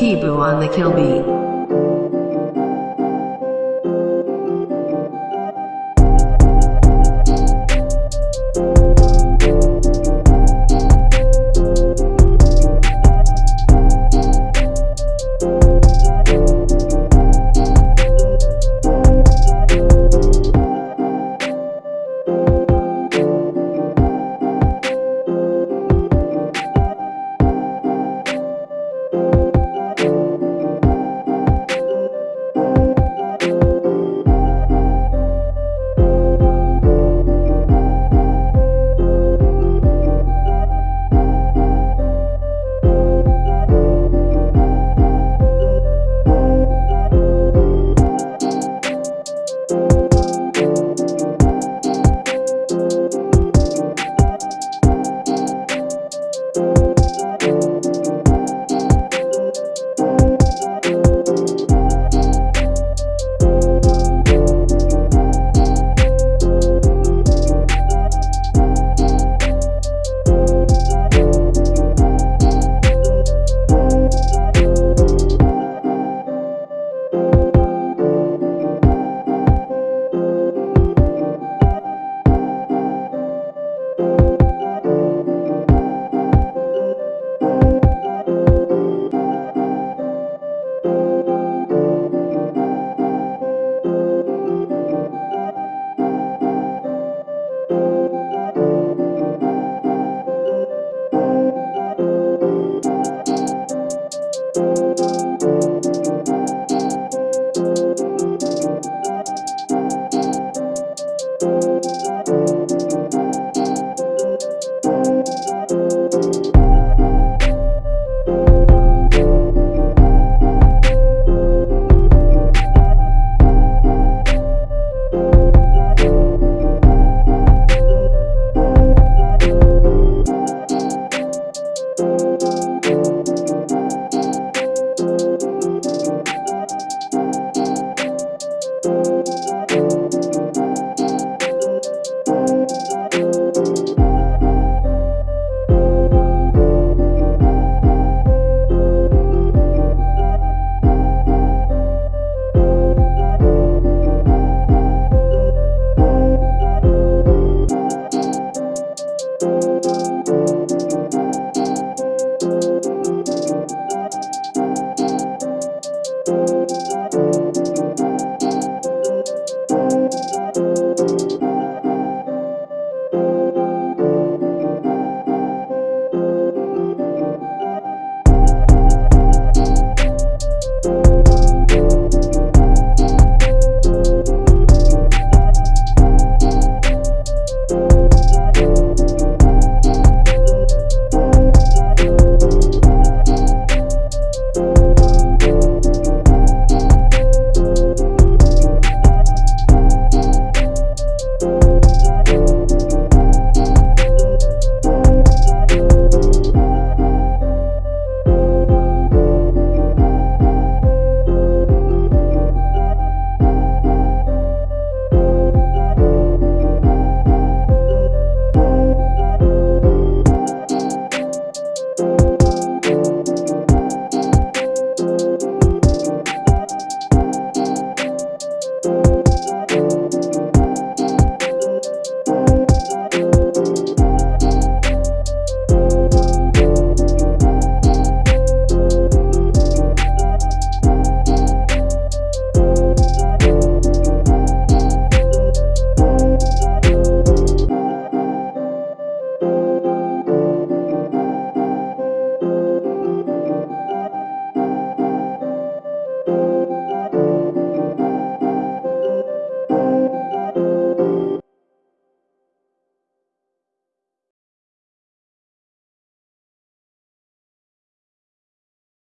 T-Boo on the kill